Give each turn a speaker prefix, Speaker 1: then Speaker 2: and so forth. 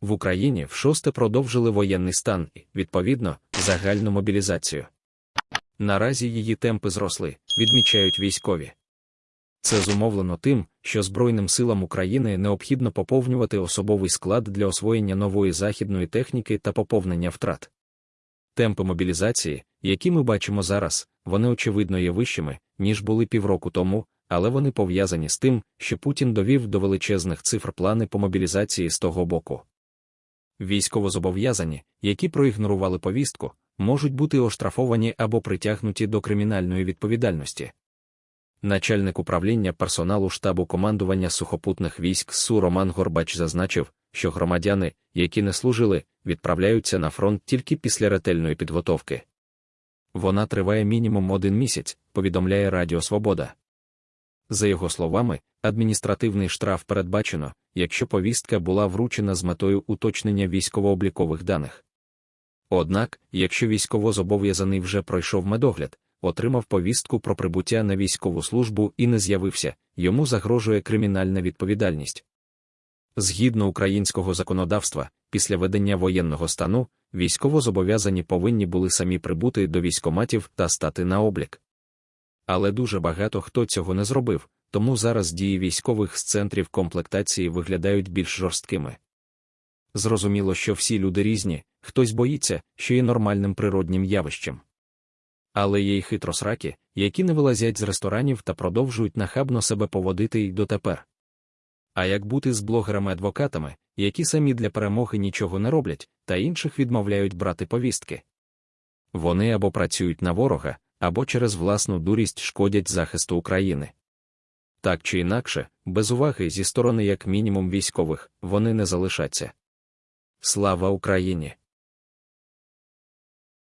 Speaker 1: В Україні в шосте продовжили воєнний стан і, відповідно, загальну мобілізацію. Наразі її темпи зросли, відмічають військові. Це зумовлено тим, що Збройним силам України необхідно поповнювати особовий склад для освоєння нової західної техніки та поповнення втрат. Темпи мобілізації, які ми бачимо зараз, вони очевидно є вищими, ніж були півроку тому, але вони пов'язані з тим, що Путін довів до величезних цифр плани по мобілізації з того боку. Військовозобов'язані, які проігнорували повістку, можуть бути оштрафовані або притягнуті до кримінальної відповідальності. Начальник управління персоналу штабу командування сухопутних військ СУ Роман Горбач зазначив, що громадяни, які не служили, відправляються на фронт тільки після ретельної підготовки. Вона триває мінімум один місяць, повідомляє Радіо Свобода. За його словами, адміністративний штраф передбачено, якщо повістка була вручена з метою уточнення військово-облікових даних. Однак, якщо військовозобов'язаний вже пройшов медогляд, отримав повістку про прибуття на військову службу і не з'явився, йому загрожує кримінальна відповідальність. Згідно українського законодавства, після ведення воєнного стану, військовозобов'язані повинні були самі прибути до військоматів та стати на облік. Але дуже багато хто цього не зробив, тому зараз дії військових з центрів комплектації виглядають більш жорсткими. Зрозуміло, що всі люди різні, хтось боїться, що є нормальним природнім явищем. Але є й хитросраки, які не вилазять з ресторанів та продовжують нахабно себе поводити й дотепер. А як бути з блогерами-адвокатами, які самі для перемоги нічого не роблять, та інших відмовляють брати повістки? Вони або працюють на ворога, або через власну дурість шкодять захисту України. Так чи інакше, без уваги зі сторони як мінімум військових, вони не залишаться. Слава Україні!